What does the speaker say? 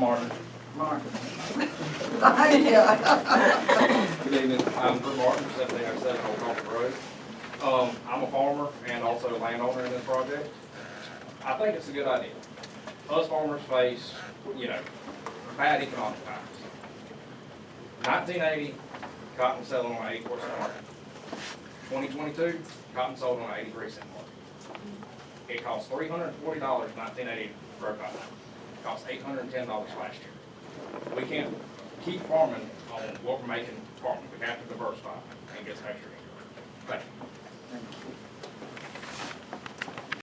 Martin. Martin. Yeah. Good evening, I'm Drew Martin, seventeen oh seven Old Country Road. Um, I'm a farmer and also a landowner in this project. I think it's a good idea. Us farmers face, you know, bad economic times. Nineteen eighty, cotton was selling on an eighty-four cent market. Twenty twenty-two, cotton sold on an eighty-three cent market. It cost three hundred and forty dollars in nineteen eighty to grow cotton. Eight hundred and ten dollars last year. We can't keep farming on what we're making farming. We have to diversify and get extra income.